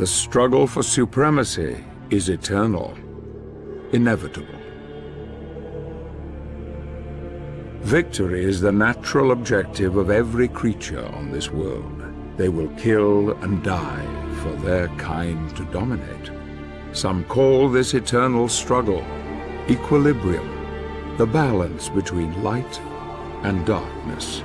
The struggle for supremacy is eternal, inevitable. Victory is the natural objective of every creature on this world. They will kill and die for their kind to dominate. Some call this eternal struggle equilibrium, the balance between light and darkness.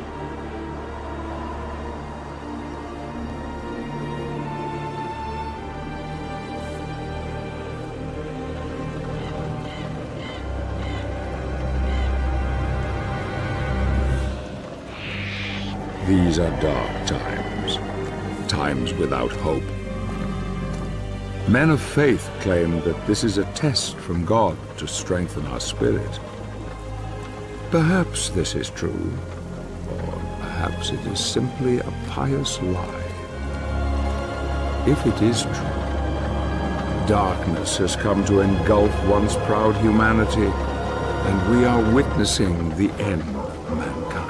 These are dark times, times without hope. Men of faith claim that this is a test from God to strengthen our spirit. Perhaps this is true, or perhaps it is simply a pious lie. If it is true, darkness has come to engulf once proud humanity, and we are witnessing the end of mankind.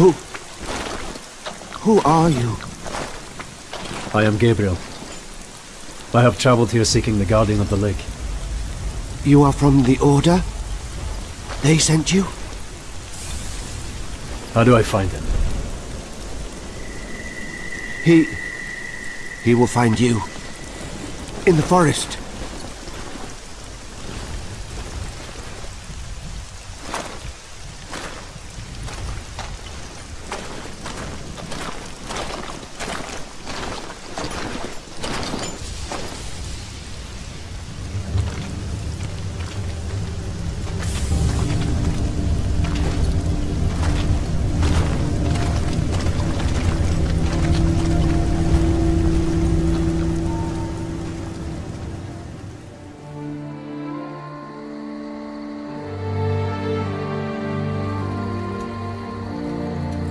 Who... Who are you? I am Gabriel. I have traveled here seeking the Guardian of the Lake. You are from the Order? They sent you? How do I find him? He... He will find you. In the forest.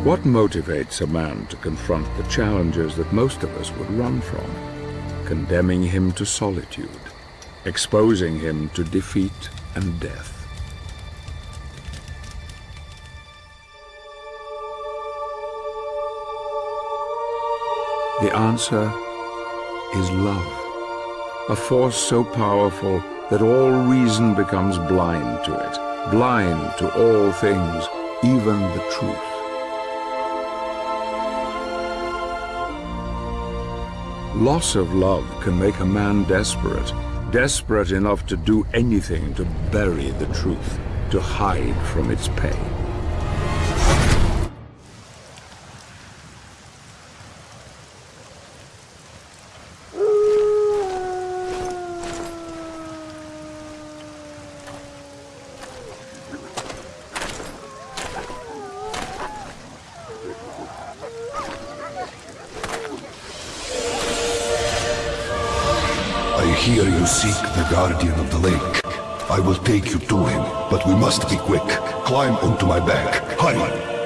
What motivates a man to confront the challenges that most of us would run from? Condemning him to solitude, exposing him to defeat and death. The answer is love, a force so powerful that all reason becomes blind to it, blind to all things, even the truth. Loss of love can make a man desperate, desperate enough to do anything to bury the truth, to hide from its pain. Guardian of the Lake. I will take you to him, but we must be quick. Climb onto my back. Hurry!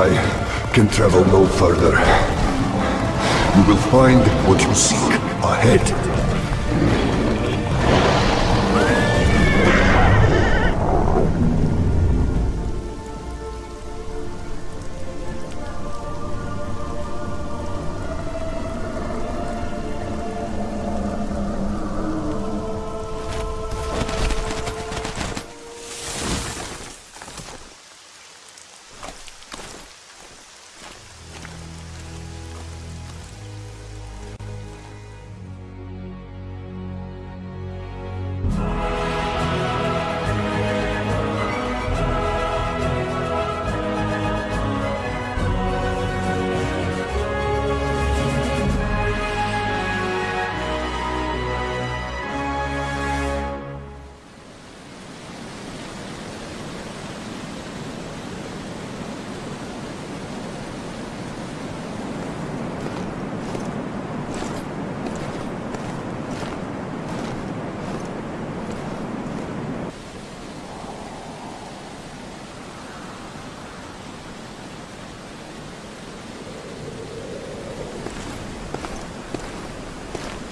I can travel no further. You will find what you seek ahead.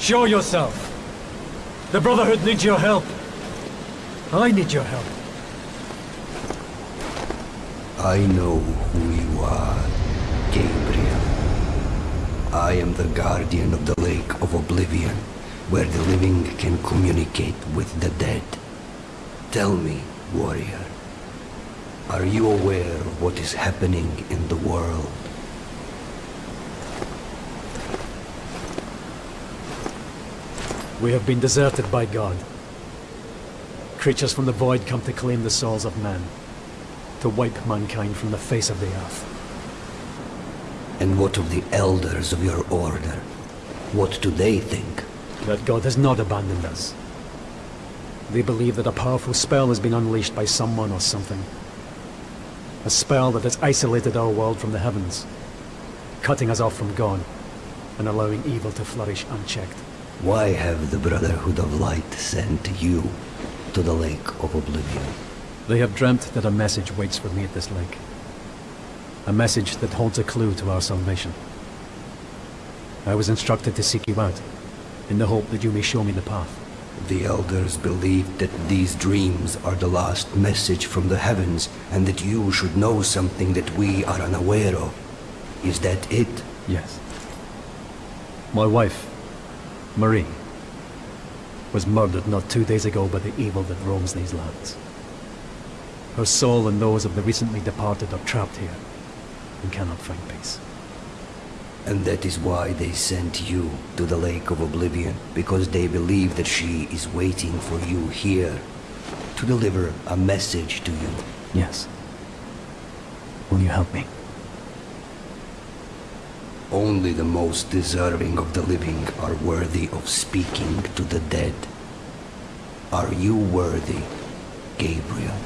Show yourself! The Brotherhood needs your help. I need your help. I know who you are, Gabriel. I am the guardian of the Lake of Oblivion, where the living can communicate with the dead. Tell me, warrior, are you aware of what is happening in the world? We have been deserted by God. Creatures from the void come to claim the souls of men, to wipe mankind from the face of the earth. And what of the elders of your order? What do they think? That God has not abandoned us. They believe that a powerful spell has been unleashed by someone or something. A spell that has isolated our world from the heavens, cutting us off from God, and allowing evil to flourish unchecked. Why have the Brotherhood of Light sent you to the Lake of Oblivion? They have dreamt that a message waits for me at this lake. A message that holds a clue to our salvation. I was instructed to seek you out, in the hope that you may show me the path. The elders believe that these dreams are the last message from the heavens, and that you should know something that we are unaware of. Is that it? Yes. My wife, Marie, was murdered not two days ago by the evil that roams these lands. Her soul and those of the recently departed are trapped here and cannot find peace. And that is why they sent you to the Lake of Oblivion, because they believe that she is waiting for you here to deliver a message to you. Yes. Will you help me? Only the most deserving of the living are worthy of speaking to the dead. Are you worthy, Gabriel?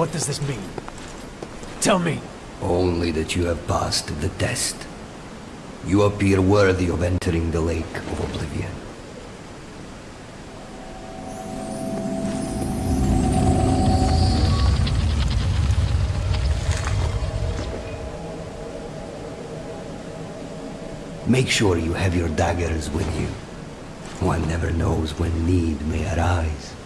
What does this mean? Tell me! Only that you have passed the test. You appear worthy of entering the Lake of Oblivion. Make sure you have your daggers with you. One never knows when need may arise.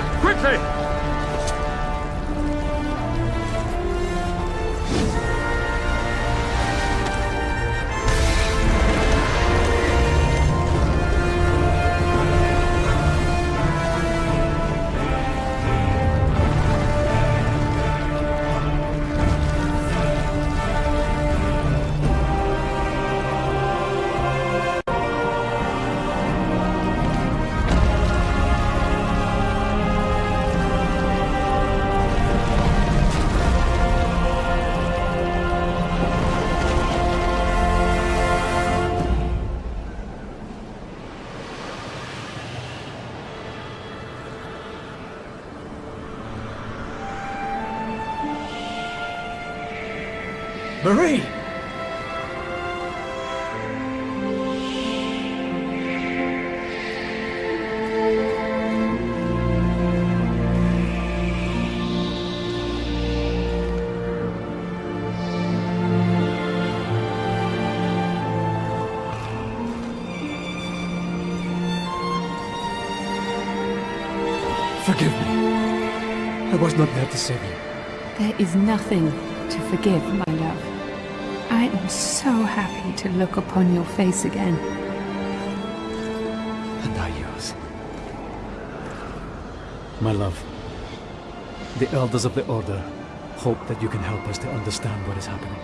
Quickly! Marie! Forgive me. I was not there to save you. There is nothing to forgive, my love. Am so happy to look upon your face again. And I yours. My love, the elders of the Order hope that you can help us to understand what is happening.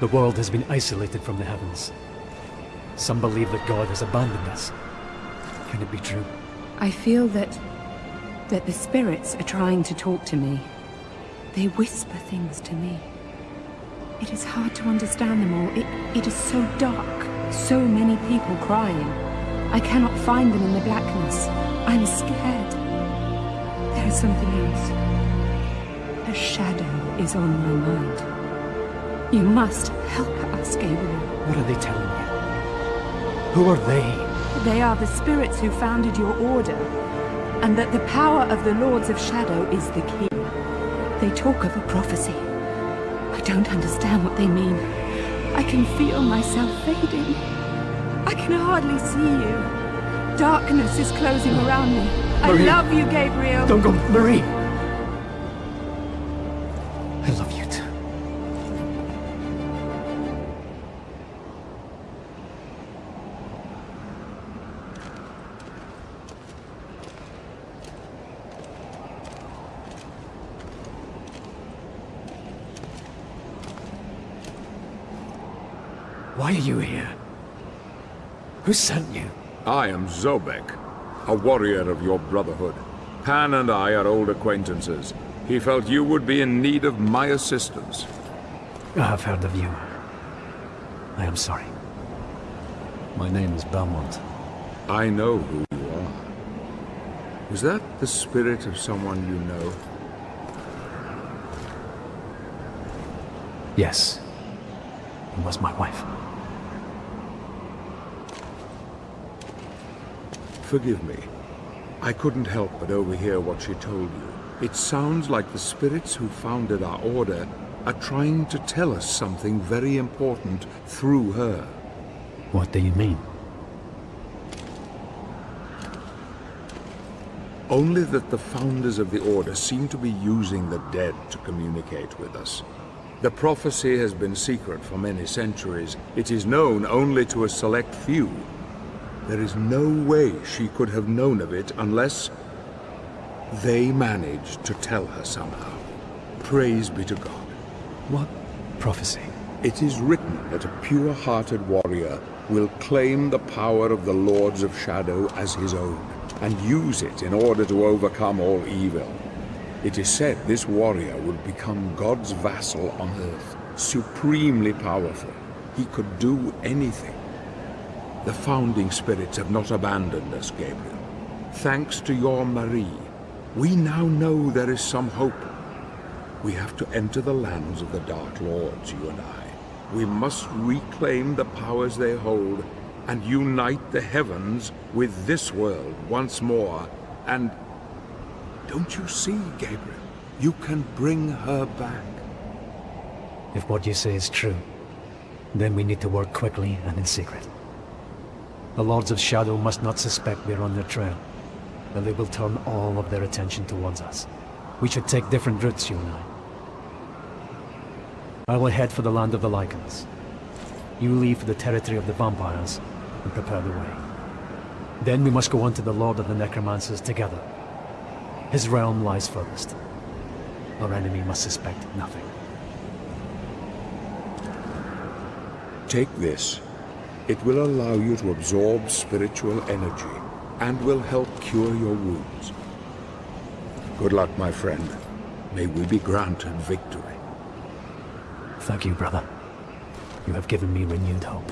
The world has been isolated from the heavens. Some believe that God has abandoned us. Can it be true? I feel that... that the spirits are trying to talk to me. They whisper things to me. It is hard to understand them all. It, it is so dark. So many people crying. I cannot find them in the blackness. I'm scared. There is something else. A shadow is on my mind. You must help us, Gabriel. What are they telling you? Who are they? They are the spirits who founded your order, and that the power of the Lords of Shadow is the key. They talk of a prophecy. I don't understand what they mean. I can feel myself fading. I can hardly see you. Darkness is closing around me. I love you, Gabriel. Don't go, Marie! I love you too. Why are you here? Who sent you? I am Zobek, a warrior of your brotherhood. Pan and I are old acquaintances. He felt you would be in need of my assistance. I have heard of you. I am sorry. My name is Belmont. I know who you are. Is that the spirit of someone you know? Yes. It was my wife. Forgive me. I couldn't help but overhear what she told you. It sounds like the spirits who founded our order are trying to tell us something very important through her. What do you mean? Only that the founders of the Order seem to be using the dead to communicate with us. The prophecy has been secret for many centuries. It is known only to a select few. There is no way she could have known of it unless they managed to tell her somehow. Praise be to God. What prophecy? It is written that a pure-hearted warrior will claim the power of the Lords of Shadow as his own, and use it in order to overcome all evil. It is said this warrior would become God's vassal on earth, supremely powerful. He could do anything. The founding spirits have not abandoned us, Gabriel. Thanks to your Marie, we now know there is some hope. We have to enter the lands of the Dark Lords, you and I. We must reclaim the powers they hold and unite the heavens with this world once more. And don't you see, Gabriel? You can bring her back. If what you say is true, then we need to work quickly and in secret. The Lords of Shadow must not suspect we're on their trail. that they will turn all of their attention towards us. We should take different routes, you and I. I will head for the land of the Lycans. You leave for the territory of the vampires and prepare the way. Then we must go on to the Lord of the Necromancers together. His realm lies furthest. Our enemy must suspect nothing. Take this. It will allow you to absorb spiritual energy and will help cure your wounds. Good luck, my friend. May we be granted victory. Thank you, brother. You have given me renewed hope.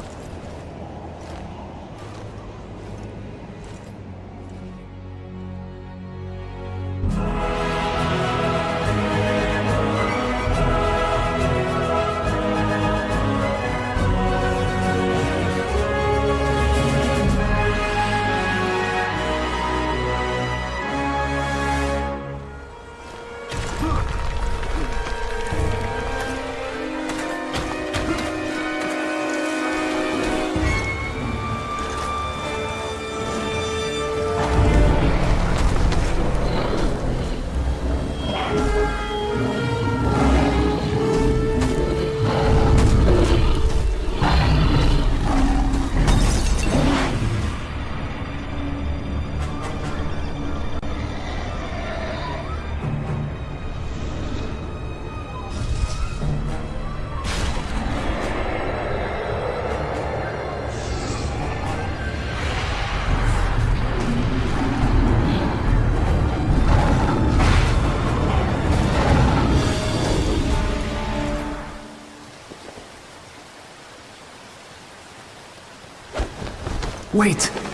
Wait!